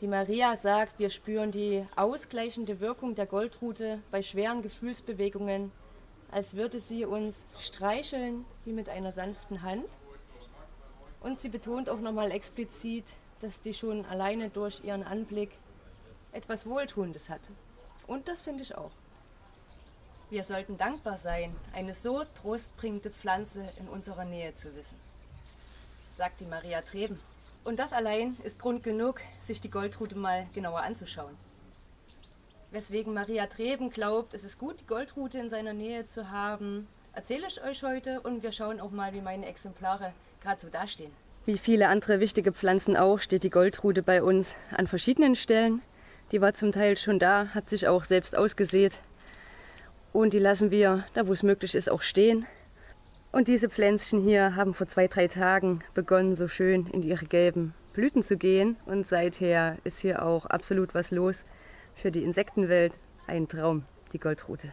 Die Maria sagt, wir spüren die ausgleichende Wirkung der Goldrute bei schweren Gefühlsbewegungen, als würde sie uns streicheln wie mit einer sanften Hand. Und sie betont auch nochmal explizit, dass die schon alleine durch ihren Anblick etwas Wohltuendes hatte. Und das finde ich auch. Wir sollten dankbar sein, eine so trostbringende Pflanze in unserer Nähe zu wissen, sagt die Maria Treben. Und das allein ist Grund genug, sich die Goldrute mal genauer anzuschauen. Weswegen Maria Treben glaubt, es ist gut, die Goldrute in seiner Nähe zu haben, erzähle ich euch heute und wir schauen auch mal, wie meine Exemplare gerade so dastehen. Wie viele andere wichtige Pflanzen auch, steht die Goldrute bei uns an verschiedenen Stellen. Die war zum Teil schon da, hat sich auch selbst ausgesät. Und die lassen wir, da wo es möglich ist, auch stehen. Und diese Pflänzchen hier haben vor zwei, drei Tagen begonnen, so schön in ihre gelben Blüten zu gehen. Und seither ist hier auch absolut was los. Für die Insektenwelt ein Traum, die Goldrute.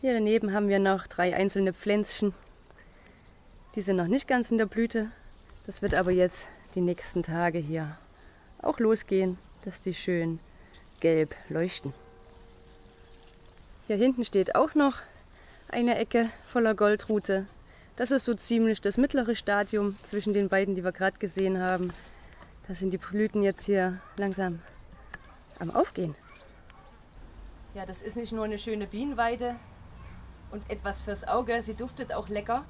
Hier daneben haben wir noch drei einzelne Pflänzchen. Die sind noch nicht ganz in der Blüte. Das wird aber jetzt die nächsten Tage hier auch losgehen, dass die schön gelb leuchten. Hier hinten steht auch noch eine Ecke voller Goldrute. Das ist so ziemlich das mittlere Stadium zwischen den beiden, die wir gerade gesehen haben. Da sind die Blüten jetzt hier langsam am Aufgehen. Ja, das ist nicht nur eine schöne Bienenweide und etwas fürs Auge, sie duftet auch lecker.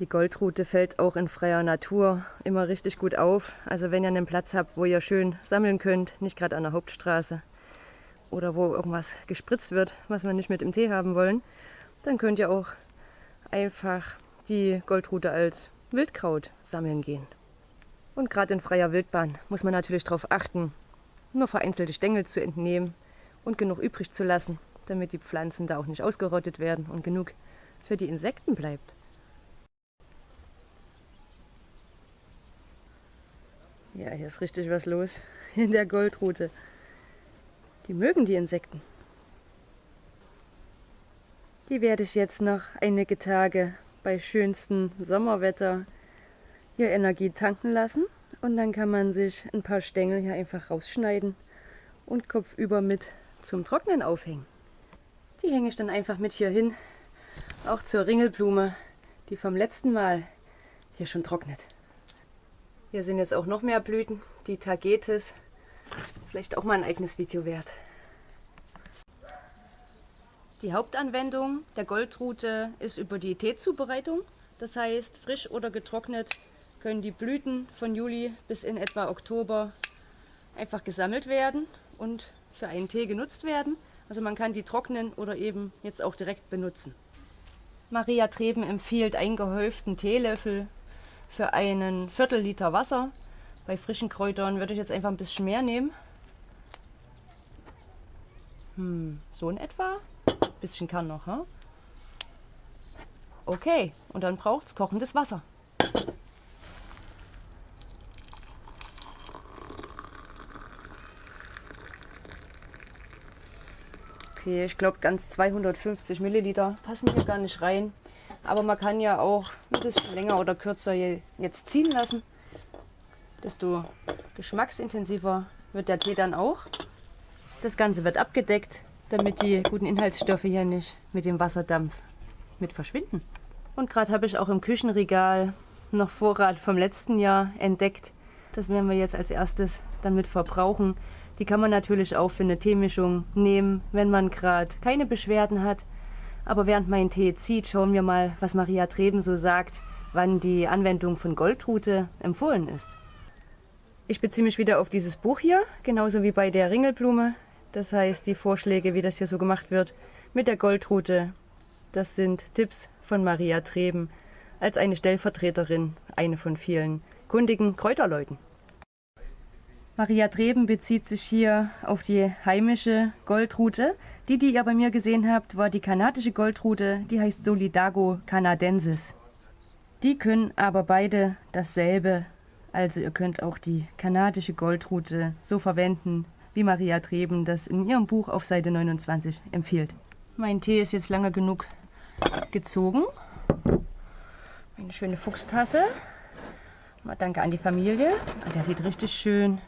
Die Goldrute fällt auch in freier Natur immer richtig gut auf. Also wenn ihr einen Platz habt, wo ihr schön sammeln könnt, nicht gerade an der Hauptstraße oder wo irgendwas gespritzt wird, was wir nicht mit im Tee haben wollen, dann könnt ihr auch einfach die Goldrute als Wildkraut sammeln gehen. Und gerade in freier Wildbahn muss man natürlich darauf achten, nur vereinzelte Stängel zu entnehmen und genug übrig zu lassen, damit die Pflanzen da auch nicht ausgerottet werden und genug für die Insekten bleibt. Ja, hier ist richtig was los in der Goldrute. Die mögen die Insekten. Die werde ich jetzt noch einige Tage bei schönstem Sommerwetter hier Energie tanken lassen. Und dann kann man sich ein paar Stängel hier einfach rausschneiden und kopfüber mit zum Trocknen aufhängen. Die hänge ich dann einfach mit hier hin, auch zur Ringelblume, die vom letzten Mal hier schon trocknet. Hier sind jetzt auch noch mehr Blüten, die Tagetes, vielleicht auch mal ein eigenes Video wert. Die Hauptanwendung der Goldrute ist über die Teezubereitung. Das heißt, frisch oder getrocknet können die Blüten von Juli bis in etwa Oktober einfach gesammelt werden und für einen Tee genutzt werden. Also man kann die trocknen oder eben jetzt auch direkt benutzen. Maria Treben empfiehlt einen gehäuften Teelöffel für einen Viertel Liter Wasser. Bei frischen Kräutern würde ich jetzt einfach ein bisschen mehr nehmen. Hm, so in etwa bisschen kann noch. Hm? Okay, und dann braucht es kochendes Wasser. Okay, ich glaube ganz 250 Milliliter passen hier gar nicht rein. Aber man kann ja auch ein bisschen länger oder kürzer jetzt ziehen lassen. Desto geschmacksintensiver wird der Tee dann auch. Das Ganze wird abgedeckt damit die guten Inhaltsstoffe hier nicht mit dem Wasserdampf mit verschwinden. Und gerade habe ich auch im Küchenregal noch Vorrat vom letzten Jahr entdeckt. Das werden wir jetzt als erstes dann mit verbrauchen. Die kann man natürlich auch für eine Teemischung nehmen, wenn man gerade keine Beschwerden hat. Aber während mein Tee zieht, schauen wir mal, was Maria Treben so sagt, wann die Anwendung von Goldrute empfohlen ist. Ich beziehe mich wieder auf dieses Buch hier, genauso wie bei der Ringelblume. Das heißt, die Vorschläge, wie das hier so gemacht wird, mit der Goldrute, das sind Tipps von Maria Treben als eine Stellvertreterin, eine von vielen kundigen Kräuterleuten. Maria Treben bezieht sich hier auf die heimische Goldrute. Die, die ihr bei mir gesehen habt, war die kanadische Goldrute, die heißt Solidago canadensis. Die können aber beide dasselbe, also ihr könnt auch die kanadische Goldrute so verwenden, wie Maria Treben das in ihrem Buch auf Seite 29 empfiehlt. Mein Tee ist jetzt lange genug gezogen. Eine schöne Fuchstasse. Mal danke an die Familie. Der sieht richtig schön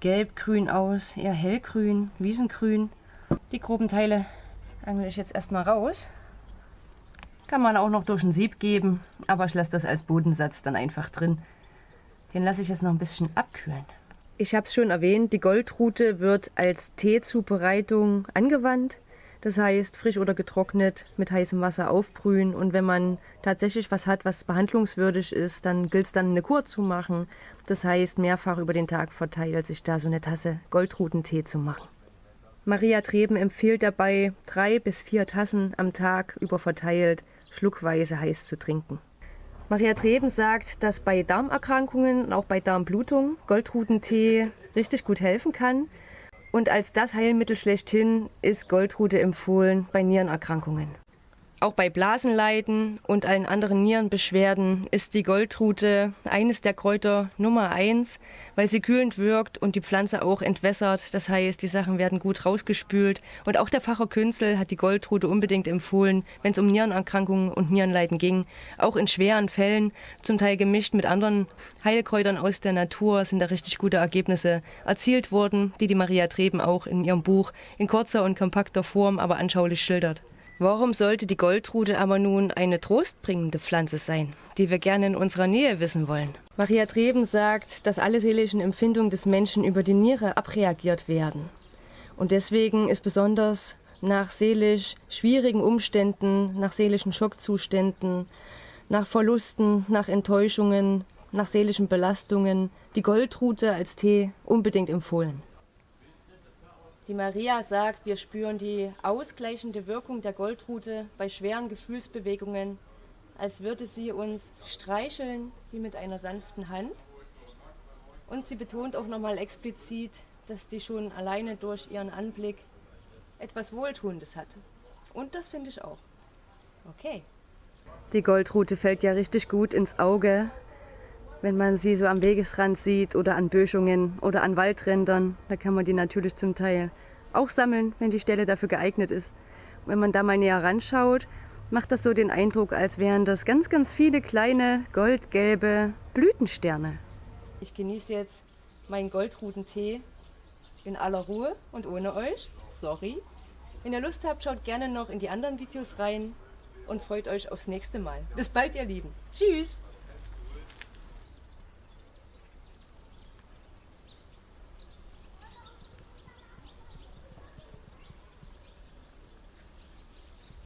gelb-grün aus, eher hellgrün, wiesengrün. Die groben Teile angle ich jetzt erstmal raus. Kann man auch noch durch ein Sieb geben, aber ich lasse das als Bodensatz dann einfach drin. Den lasse ich jetzt noch ein bisschen abkühlen. Ich habe es schon erwähnt, die Goldrute wird als Teezubereitung angewandt. Das heißt, frisch oder getrocknet mit heißem Wasser aufbrühen. Und wenn man tatsächlich was hat, was behandlungswürdig ist, dann gilt es dann eine Kur zu machen. Das heißt, mehrfach über den Tag verteilt sich da so eine Tasse Goldrutentee zu machen. Maria Treben empfiehlt dabei, drei bis vier Tassen am Tag über verteilt schluckweise heiß zu trinken. Maria Treben sagt, dass bei Darmerkrankungen und auch bei Darmblutung Goldrutentee richtig gut helfen kann. Und als das Heilmittel schlechthin ist Goldrute empfohlen bei Nierenerkrankungen. Auch bei Blasenleiden und allen anderen Nierenbeschwerden ist die Goldrute eines der Kräuter Nummer eins, weil sie kühlend wirkt und die Pflanze auch entwässert. Das heißt, die Sachen werden gut rausgespült. Und auch der Facher Künzel hat die Goldrute unbedingt empfohlen, wenn es um Nierenerkrankungen und Nierenleiden ging. Auch in schweren Fällen, zum Teil gemischt mit anderen Heilkräutern aus der Natur, sind da richtig gute Ergebnisse erzielt worden, die die Maria Treben auch in ihrem Buch in kurzer und kompakter Form, aber anschaulich schildert. Warum sollte die Goldrute aber nun eine trostbringende Pflanze sein, die wir gerne in unserer Nähe wissen wollen? Maria Treben sagt, dass alle seelischen Empfindungen des Menschen über die Niere abreagiert werden. Und deswegen ist besonders nach seelisch schwierigen Umständen, nach seelischen Schockzuständen, nach Verlusten, nach Enttäuschungen, nach seelischen Belastungen die Goldrute als Tee unbedingt empfohlen. Die Maria sagt, wir spüren die ausgleichende Wirkung der Goldrute bei schweren Gefühlsbewegungen, als würde sie uns streicheln wie mit einer sanften Hand. Und sie betont auch nochmal explizit, dass die schon alleine durch ihren Anblick etwas Wohltuendes hatte. Und das finde ich auch. Okay. Die Goldrute fällt ja richtig gut ins Auge, wenn man sie so am Wegesrand sieht oder an Böschungen oder an Waldrändern. Da kann man die natürlich zum Teil auch sammeln, wenn die Stelle dafür geeignet ist. wenn man da mal näher ranschaut, macht das so den Eindruck, als wären das ganz, ganz viele kleine goldgelbe Blütensterne. Ich genieße jetzt meinen Goldrutentee in aller Ruhe und ohne euch. Sorry. Wenn ihr Lust habt, schaut gerne noch in die anderen Videos rein und freut euch aufs nächste Mal. Bis bald, ihr Lieben. Tschüss!